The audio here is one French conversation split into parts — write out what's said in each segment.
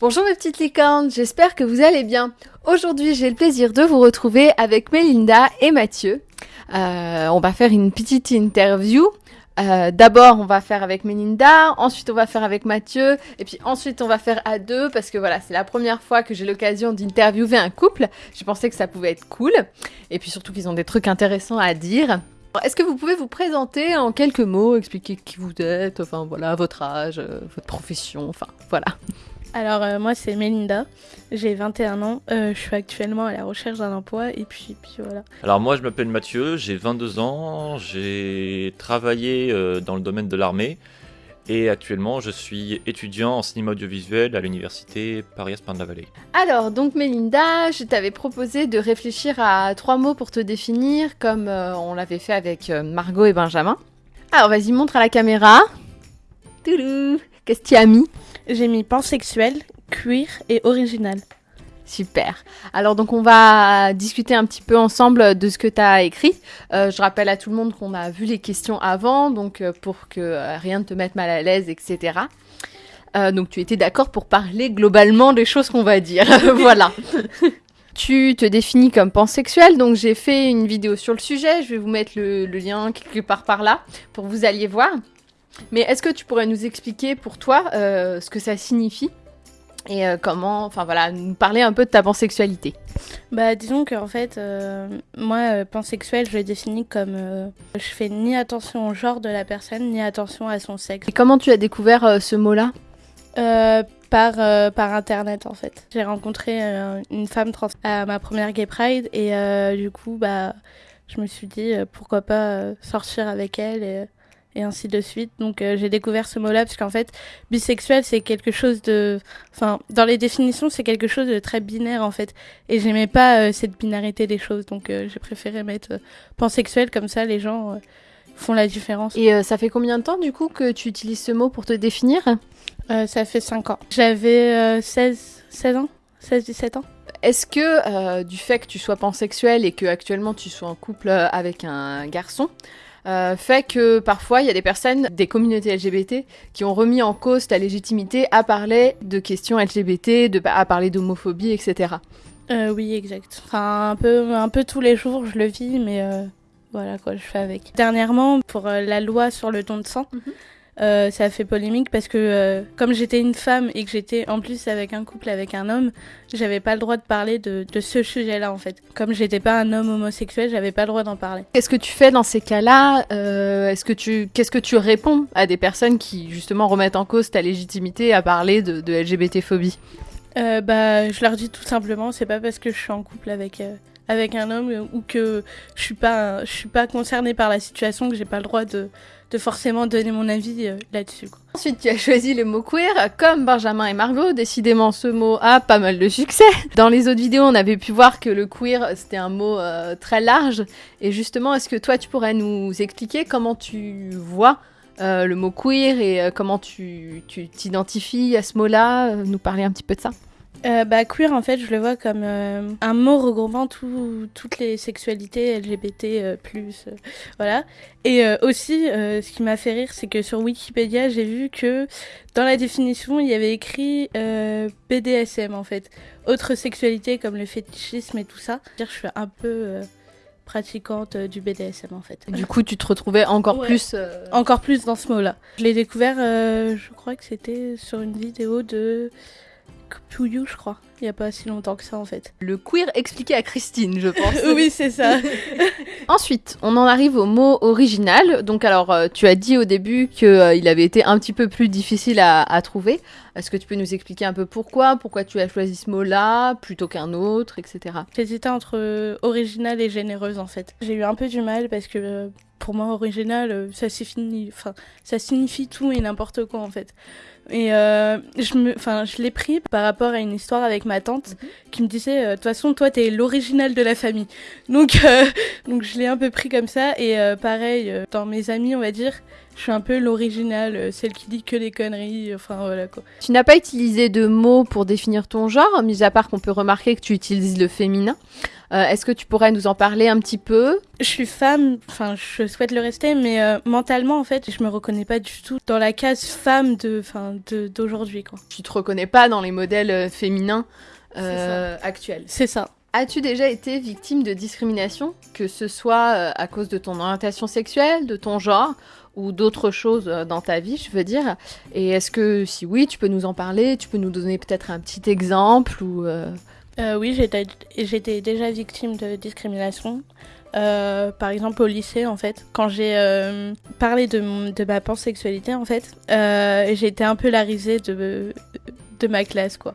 Bonjour mes petites licornes, j'espère que vous allez bien. Aujourd'hui j'ai le plaisir de vous retrouver avec Melinda et Mathieu. Euh, on va faire une petite interview. Euh, D'abord on va faire avec Melinda, ensuite on va faire avec Mathieu, et puis ensuite on va faire à deux parce que voilà c'est la première fois que j'ai l'occasion d'interviewer un couple. Je pensais que ça pouvait être cool, et puis surtout qu'ils ont des trucs intéressants à dire. Est-ce que vous pouvez vous présenter en quelques mots, expliquer qui vous êtes, enfin voilà, votre âge, euh, votre profession, enfin voilà. Alors euh, moi c'est Melinda, j'ai 21 ans, euh, je suis actuellement à la recherche d'un emploi et puis, puis voilà. Alors moi je m'appelle Mathieu, j'ai 22 ans, j'ai travaillé euh, dans le domaine de l'armée et actuellement je suis étudiant en cinéma audiovisuel à l'université Paris-Esparne-la-Vallée. Alors, donc Melinda, je t'avais proposé de réfléchir à trois mots pour te définir, comme euh, on l'avait fait avec euh, Margot et Benjamin. Alors, vas-y, montre à la caméra. Toulou Qu'est-ce que tu as mis? J'ai mis pansexuel, queer et original. Super. Alors donc on va discuter un petit peu ensemble de ce que tu as écrit. Euh, je rappelle à tout le monde qu'on a vu les questions avant, donc euh, pour que euh, rien ne te mette mal à l'aise, etc. Euh, donc tu étais d'accord pour parler globalement des choses qu'on va dire. voilà. tu te définis comme pansexuel, donc j'ai fait une vidéo sur le sujet. Je vais vous mettre le, le lien quelque part par là pour que vous alliez voir. Mais est-ce que tu pourrais nous expliquer pour toi euh, ce que ça signifie et euh, comment, enfin voilà, nous parler un peu de ta pansexualité? Bah disons qu'en fait, euh, moi pansexuel je le définis comme je fais ni attention au genre de la personne ni attention à son sexe. Et comment tu as découvert ce mot-là? Par, par internet en fait. J'ai rencontré une femme trans à ma première Gay Pride et du coup bah je me suis dit pourquoi pas sortir avec elle et, et ainsi de suite. Donc euh, j'ai découvert ce mot-là parce qu'en fait bisexuel c'est quelque chose de enfin dans les définitions c'est quelque chose de très binaire en fait et j'aimais pas euh, cette binarité des choses donc euh, j'ai préféré mettre pansexuel comme ça les gens font la différence. Et ça fait combien de temps du coup que tu utilises ce mot pour te définir? Ça fait 5 ans. J'avais euh, 16 16 ans? 16-17 ans? Est-ce que euh, du fait que tu sois pansexuel et que actuellement tu sois en couple avec un garçon, euh, fait que parfois il y a des personnes des communautés LGBT qui ont remis en cause ta légitimité à parler de questions LGBT, de, à parler d'homophobie, etc. Euh, oui, exact. Enfin, un peu, un peu tous les jours, je le vis, mais euh, voilà quoi, je fais avec. Dernièrement, pour euh, la loi sur le don de sang, Mhm. Euh, ça a fait polémique parce que euh, comme j'étais une femme et que j'étais en plus avec un couple avec un homme, j'avais pas le droit de parler de, de ce sujet-là en fait. Comme j'étais pas un homme homosexuel, j'avais pas le droit d'en parler. Qu'est-ce que tu fais dans ces cas-là Euh, Est-ce que tu, qu'est-ce que tu réponds à des personnes qui justement remettent en cause ta légitimité à parler de, de LGBT-phobie bah, je leur dis tout simplement, c'est pas parce que je suis en couple avec avec un homme ou que je suis pas je suis pas concernée par la situation que j'ai pas le droit de forcément donner mon avis euh, là-dessus. Ensuite, tu as choisi le mot queer, comme Benjamin et Margot. Décidément, ce mot a pas mal de succès. Dans les autres vidéos, on avait pu voir que le queer, c'était un mot euh, très large. Et justement, est-ce que toi, tu pourrais nous expliquer comment tu vois euh, le mot queer et comment tu t'identifies à ce mot-là Nous parler un petit peu de ça? Euh, bah queer en fait, je le vois comme euh, un mot regroupant tout- toutes les sexualités LGBT euh, plus voilà. Et aussi, ce qui m'a fait rire, c'est que sur Wikipédia, j'ai vu que dans la définition, il y avait écrit BDSM en fait, autre sexualité comme le fétichisme et tout ça. Je suis un peu pratiquante du BDSM en fait. Du coup, tu te retrouvais encore Ouais. plus. euh, Encore plus dans ce mot-là. Je l'ai découvert, euh, je crois que c'était sur une vidéo de Puyu, je crois. Il y a pas si longtemps que ça en fait. Le queer expliqué à Christine, je pense. oui, c'est ça. Ensuite, on en arrive au mot original. Donc, alors, euh, tu as dit au début qu'il avait été un petit peu plus difficile à, à trouver. Est-ce que tu peux nous expliquer un peu pourquoi? Pourquoi tu as choisi ce mot-là plutôt qu'un autre, etc. J'hésitais entre euh, original et généreuse en fait. J'ai eu un peu du mal parce que euh, pour moi original euh, ça signifie enfin ça signifie tout et n'importe quoi en fait. Et euh, je me enfin je l'ai pris par rapport à une histoire avec ma tante qui me disait euh, de toute façon toi t'es l'original de la famille. Donc euh, donc je l'ai un peu pris comme ça et euh, pareil dans mes amis on va dire je suis un peu l'original, celle qui dit que des conneries, enfin voilà quoi. Tu n'as pas utilisé de mots pour définir ton genre, mis à part qu'on peut remarquer que tu utilises le féminin. Est-ce que tu pourrais nous en parler un petit peu? Je suis femme, enfin je souhaite le rester, mais mentalement en fait, je me reconnais pas du tout dans la case femme de, d'aujourd'hui. Quoi. Tu te reconnais pas dans les modèles féminins actuels C'est ça. As-tu déjà été victime de discrimination, que ce soit à cause de ton orientation sexuelle, de ton genre ou d'autres choses euh, dans ta vie, je veux dire? Et est-ce que si oui, tu peux nous en parler? Tu peux nous donner peut-être un petit exemple ou euh... Euh, Oui, j'étais déjà victime de discrimination. Euh, par exemple au lycée en fait quand j'ai parlé de, de, ma pansexualité en fait été un peu la risée de, de ma classe quoi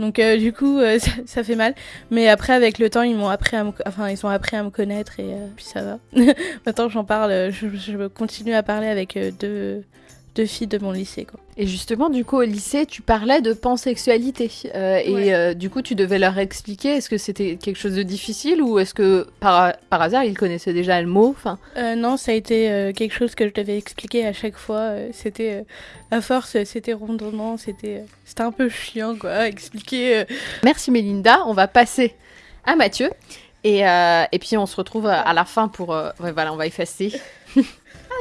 donc euh, du coup, euh, ça, fait mal. Mais après, avec le temps, ils m'ont appris à me, enfin, ils ont appris à me connaître et euh, puis ça va. Maintenant, j'en parle, je, continue à parler avec deux, deux filles de mon lycée. Quoi. Et justement, du coup, au lycée, tu parlais de pansexualité. Euh, et euh, du coup, tu devais leur expliquer, est-ce que c'était quelque chose de difficile ou est-ce que par, par hasard, ils connaissaient déjà le mot enfin... Euh, non, ça a été quelque chose que je devais expliquer à chaque fois. c'était, à force, c'était rondement, c'était, c'était un peu chiant, quoi, expliquer. Merci Mélinda, on va passer à Mathieu. Et, et puis, on se retrouve à la fin pour... Ouais, voilà, on va effacer.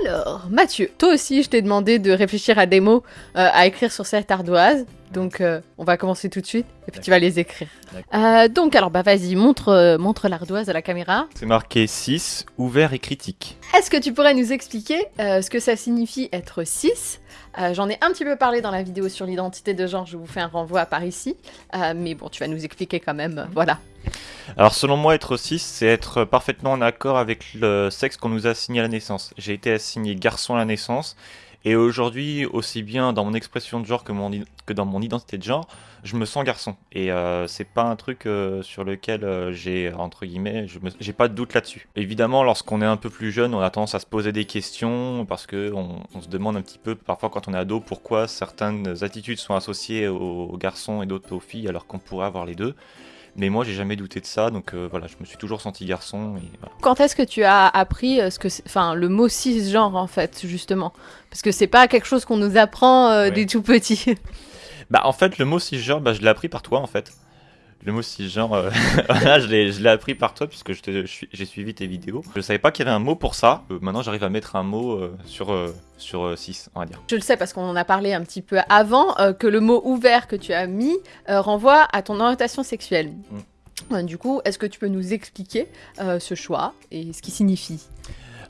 Alors, Mathieu, toi aussi, je t'ai demandé de réfléchir à des mots euh, à écrire sur cette ardoise. Donc, euh, on va commencer tout de suite et puis tu vas les écrire. Euh, donc, alors, bah vas-y, montre, montre l'ardoise à la caméra. C'est marqué 6, ouvert et critique. Est-ce que tu pourrais nous expliquer ce que ça signifie être 6 J'en ai un petit peu parlé dans la vidéo sur l'identité de genre, je vous fais un renvoi par ici. mais bon, tu vas nous expliquer quand même, voilà. Alors selon moi, être 6, c'est être parfaitement en accord avec le sexe qu'on nous a assigné à la naissance. J'ai été assigné garçon à la naissance, et aujourd'hui, aussi bien dans mon expression de genre que, dans mon identité de genre, je me sens garçon. Et euh, c'est pas un truc euh, sur lequel euh, j'ai, entre guillemets, j'ai pas de doute là-dessus. Évidemment, lorsqu'on est un peu plus jeune, on a tendance à se poser des questions, parce que on, se demande un petit peu, parfois quand on est ado, pourquoi certaines attitudes sont associées aux garçons et d'autres aux filles, alors qu'on pourrait avoir les deux. Mais moi, j'ai jamais douté de ça, donc euh, voilà, je me suis toujours senti garçon. Quand est-ce que tu as appris euh, ce que, enfin, le mot cisgenre en fait, justement, parce que c'est pas quelque chose qu'on nous apprend euh, des tout petits. bah en fait, le mot cisgenre, bah, je l'ai appris par toi en fait le mot cisgenre, euh, voilà, je l'ai appris par toi puisque j'ai suivi tes vidéos. Je savais pas qu'il y avait un mot pour ça. Euh, maintenant, j'arrive à mettre un mot euh, sur, sur 6, on va dire. Je le sais parce qu'on en a parlé un petit peu avant, que le mot ouvert que tu as mis renvoie à ton orientation sexuelle. Mm. Du coup, est-ce que tu peux nous expliquer ce choix et ce qui signifie?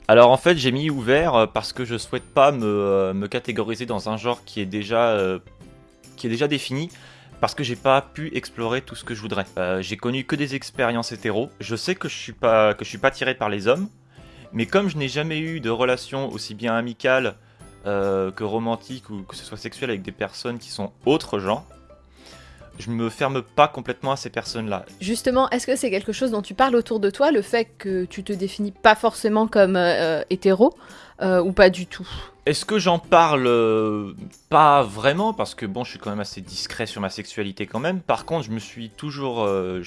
Alors en fait j'ai mis ouvert parce que je souhaite pas me, me catégoriser dans un genre qui est déjà, qui est déjà défini parce que j'ai pas pu explorer tout ce que je voudrais. Euh, j'ai connu que des expériences hétéro. Je sais que je suis pas que suis pas tiré par les hommes, mais comme je n'ai jamais eu de relation aussi bien amicale euh, que romantique ou que ce soit sexuelle avec des personnes qui sont autres gens, je me ferme pas complètement à ces personnes-là. Justement, est-ce que c'est quelque chose dont tu parles autour de toi, le fait que tu te définis pas forcément comme euh, hétéro ou pas du tout? Est-ce que j'en parle euh, Pas vraiment, parce que bon, je suis quand même assez discret sur ma sexualité quand même. Par contre, je me suis toujours... Euh,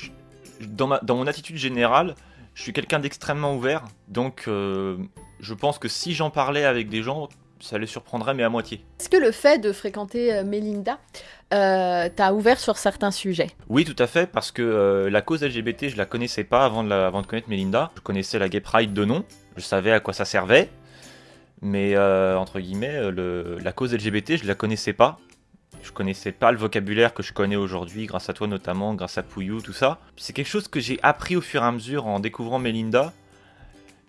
dans, ma, dans mon attitude générale, je suis quelqu'un d'extrêmement ouvert. Donc, euh, je pense que si j'en parlais avec des gens, ça les surprendrait, mais à moitié. Est-ce que le fait de fréquenter Melinda t'a ouvert sur certains sujets? Oui, tout à fait, parce que la cause LGBT, je la connaissais pas avant de, avant de connaître Melinda. Je connaissais la Gay Pride de nom, je savais à quoi ça servait, mais euh, entre guillemets, euh, la cause LGBT, je la connaissais pas. Je connaissais pas le vocabulaire que je connais aujourd'hui, grâce à toi notamment, grâce à Pouillou, tout ça. C'est quelque chose que j'ai appris au fur et à mesure en découvrant Melinda.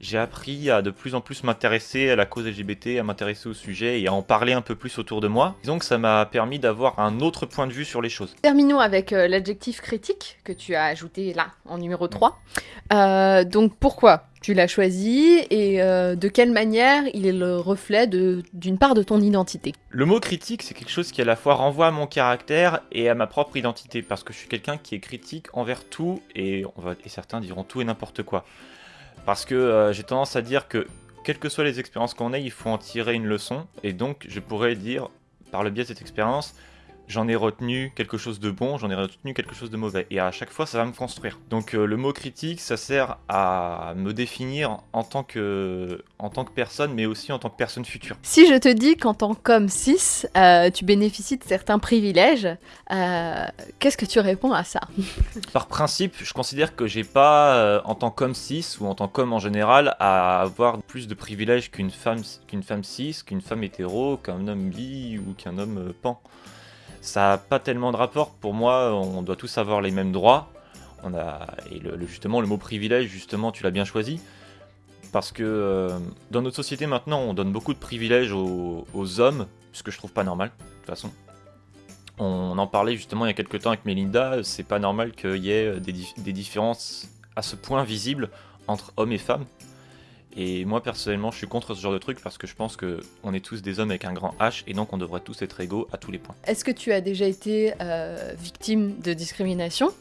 J'ai appris à de plus en plus m'intéresser à la cause LGBT, à m'intéresser au sujet et à en parler un peu plus autour de moi. Disons que ça m'a permis d'avoir un autre point de vue sur les choses. Terminons avec euh, l'adjectif critique que tu as ajouté là, en numéro 3. donc pourquoi tu l'as choisi et euh, de quelle manière il est le reflet d'une part de ton identité? Le mot critique, c'est quelque chose qui à la fois renvoie à mon caractère et à ma propre identité, parce que je suis quelqu'un qui est critique envers tout, et, on va, et certains diront tout et n'importe quoi. Parce que euh, j'ai tendance à dire que, quelles que soient les expériences qu'on ait, il faut en tirer une leçon, et donc je pourrais dire, par le biais de cette expérience, j'en ai retenu quelque chose de bon, j'en ai retenu quelque chose de mauvais. Et à chaque fois, ça va me construire. Donc euh, le mot critique, ça sert à me définir en tant, que, en tant que personne, mais aussi en tant que personne future. Si je te dis qu'en tant qu'homme 6, euh, tu bénéficies de certains privilèges, euh, qu'est-ce que tu réponds à ça? Par principe, je considère que j'ai pas, en tant qu'homme 6 ou en tant qu'homme en général, à avoir plus de privilèges qu'une femme, qu'une femme 6, qu'une femme hétéro, qu'un homme bi ou qu'un homme pan ça n'a pas tellement de rapport. Pour moi, on doit tous avoir les mêmes droits. On a, et justement, le mot privilège, justement, tu l'as bien choisi. Parce que euh, dans notre société maintenant, on donne beaucoup de privilèges aux, hommes, ce que je trouve pas normal, de toute façon. On en parlait justement il y a quelques temps avec Melinda, c'est pas normal qu'il y ait des, des différences à ce point visibles entre hommes et femmes. Et moi personnellement, je suis contre ce genre de truc parce que je pense que on est tous des hommes avec un grand H et donc on devrait tous être égaux à tous les points. Est-ce que tu as déjà été euh, victime de discrimination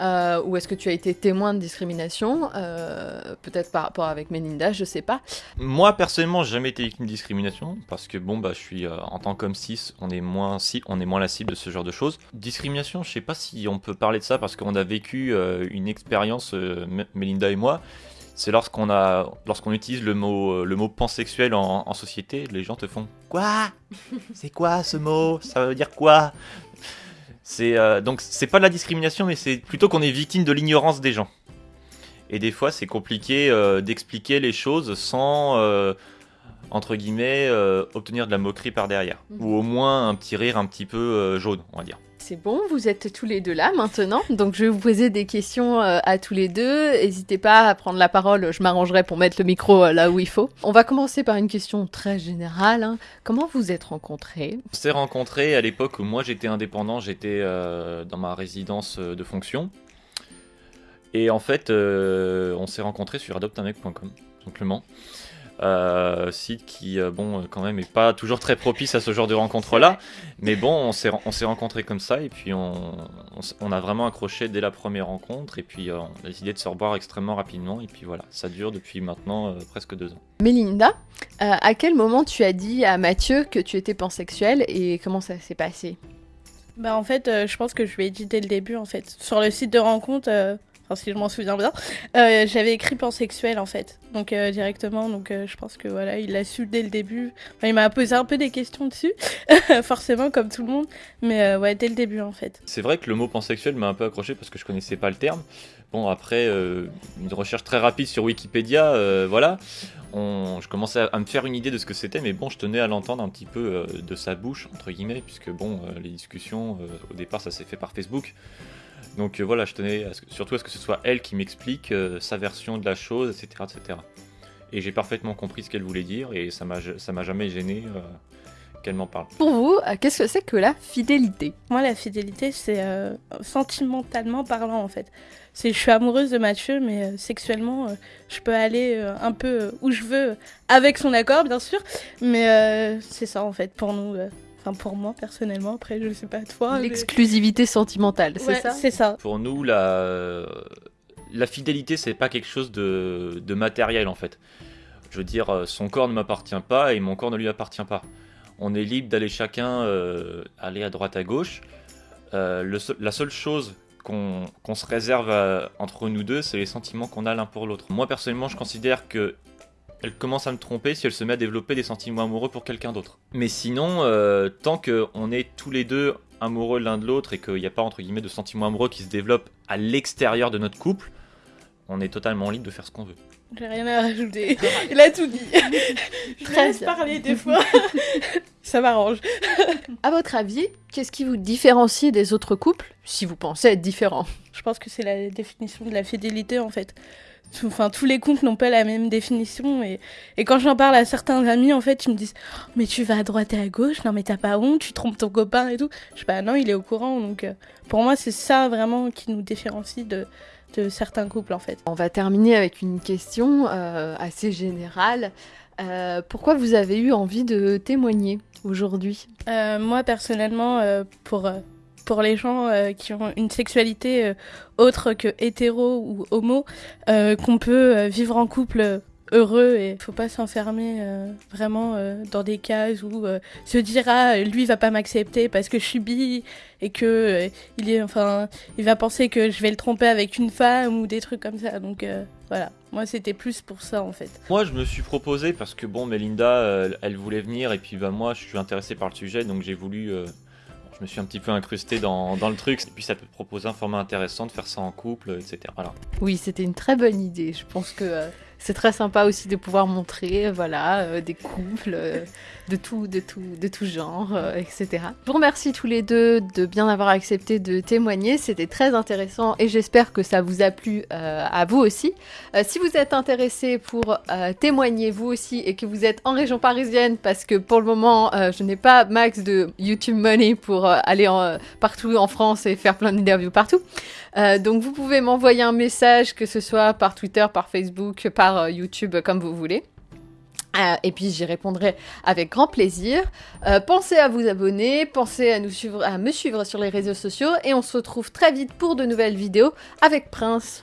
euh, ou est-ce que tu as été témoin de discrimination euh, Peut-être par rapport avec Melinda, je sais pas. Moi personnellement, j'ai jamais été victime de discrimination parce que bon bah je suis en tant qu'homme 6, on est moins si, on est moins la cible de ce genre de choses. Discrimination, je sais pas si on peut parler de ça parce qu'on a vécu une expérience Melinda et moi c'est lorsqu'on a, lorsqu'on utilise le mot, le mot pansexuel en, en société, les gens te font quoi? C'est quoi ce mot? Ça veut dire quoi? C'est euh, donc c'est pas de la discrimination, mais c'est plutôt qu'on est victime de l'ignorance des gens. Et des fois, c'est compliqué euh, d'expliquer les choses sans euh, entre guillemets obtenir de la moquerie par derrière, mhm. ou au moins un petit rire un petit peu jaune, on va dire. C'est bon, vous êtes tous les deux là maintenant, donc je vais vous poser des questions euh, à tous les deux. N'hésitez pas à prendre la parole, je m'arrangerai pour mettre le micro euh, là où il faut. On va commencer par une question très générale. Hein. Comment vous êtes rencontrés? On s'est rencontrés à l'époque où moi j'étais indépendant, j'étais euh, dans ma résidence de fonction. Et en fait, on s'est rencontrés sur adoptamec.com, simplement. Euh, site qui, euh, bon, quand même, est pas toujours très propice à ce genre de rencontres-là. Mais bon, on s'est, on s'est rencontrés comme ça, et puis on, on, a vraiment accroché dès la première rencontre, et puis euh, on a décidé de se revoir extrêmement rapidement, et puis voilà, ça dure depuis maintenant presque deux ans. Mélinda, à quel moment tu as dit à Mathieu que tu étais pansexuel, et comment ça s'est passé? Bah en fait, je pense que je lui ai dit dès le début en fait. Sur le site de rencontre, si je m'en souviens bien. Euh, j'avais écrit pansexuel en fait, donc euh, directement. Donc euh, je pense que voilà, il l'a su dès le début. il m'a posé un peu des questions dessus, forcément comme tout le monde, mais ouais dès le début en fait. C'est vrai que le mot pansexuel m'a un peu accroché parce que je connaissais pas le terme. Bon après une recherche très rapide sur Wikipédia, voilà. je commençais à, me faire une idée de ce que c'était, mais bon, je tenais à l'entendre un petit peu de sa bouche, entre guillemets, puisque bon, les discussions, au départ, ça s'est fait par Facebook. Donc euh, voilà, je tenais surtout à ce que ce soit elle qui m'explique euh, sa version de la chose, etc. etc. Et j'ai parfaitement compris ce qu'elle voulait dire et ça m'a jamais gêné euh, qu'elle m'en parle. Pour vous, qu'est-ce que c'est que la fidélité? Moi, la fidélité, c'est sentimentalement parlant en fait. C'est je suis amoureuse de Mathieu, mais sexuellement, je peux aller un peu où je veux, avec son accord bien sûr, mais c'est ça en fait pour nous. Enfin, pour moi, personnellement, après, je ne sais pas toi. L'exclusivité sentimentale, c'est ça C'est ça. Pour nous, la, la fidélité, c'est pas quelque chose de... de matériel, en fait. Je veux dire, euh, son corps ne m'appartient pas et mon corps ne lui appartient pas. On est libre d'aller chacun euh, aller à droite à gauche. Euh, la seule chose qu'on se réserve entre nous deux, c'est les sentiments qu'on a l'un pour l'autre. Moi personnellement, je considère que elle commence à me tromper si elle se met à développer des sentiments amoureux pour quelqu'un d'autre. Mais sinon, euh, tant qu'on est tous les deux amoureux l'un de l'autre et qu'il n'y a pas entre guillemets de sentiments amoureux qui se développent à l'extérieur de notre couple, on est totalement libre de faire ce qu'on veut. J'ai rien à rajouter. Il a tout dit. Très parler des fois. Ça m'arrange. à votre avis, qu'est-ce qui vous différencie des autres couples si vous pensez être différent Je pense que c'est la définition de la fidélité en fait enfin, tous les comptes n'ont pas la même définition. Et, et quand j'en parle à certains amis, en fait, ils me disent oh, Mais tu vas à droite et à gauche, non, mais t'as pas honte, tu trompes ton copain et tout. Je dis Bah non, il est au courant. Donc, euh, pour moi, c'est ça vraiment qui nous différencie de, de certains couples, en fait. On va terminer avec une question euh, assez générale. Euh, pourquoi vous avez eu envie de témoigner aujourd'hui? Moi, personnellement, pour pour les gens euh, qui ont une sexualité euh, autre que hétéro ou homo, euh, qu'on peut vivre en couple heureux et faut pas s'enfermer vraiment dans des cases où se dira lui va pas m'accepter parce que je suis bi et que il est enfin il va penser que je vais le tromper avec une femme ou des trucs comme ça. Donc voilà. Moi c'était plus pour ça en fait. Moi je me suis proposé parce que bon Melinda elle voulait venir et puis bah moi je suis intéressé par le sujet donc j'ai voulu je me suis un petit peu incrusté dans, dans, le truc. Et puis ça peut proposer un format intéressant de faire ça en couple, etc. Voilà. Oui, c'était une très bonne idée. Je pense que c'est très sympa aussi de pouvoir montrer voilà, euh, des couples euh, de, tout, de, tout, de tout genre, euh, etc. Je vous remercie tous les deux de bien avoir accepté de témoigner. C'était très intéressant et j'espère que ça vous a plu à vous aussi. si vous êtes intéressé pour témoigner vous aussi et que vous êtes en région parisienne, parce que pour le moment, je n'ai pas max de YouTube Money pour aller partout en France et faire plein d'interviews partout. Donc vous pouvez m'envoyer un message, que ce soit par Twitter, par Facebook, par euh, YouTube comme vous voulez. Euh, et puis j'y répondrai avec grand plaisir. Euh, pensez à vous abonner, pensez à, nous suivre, à me suivre sur les réseaux sociaux et on se retrouve très vite pour de nouvelles vidéos avec Prince.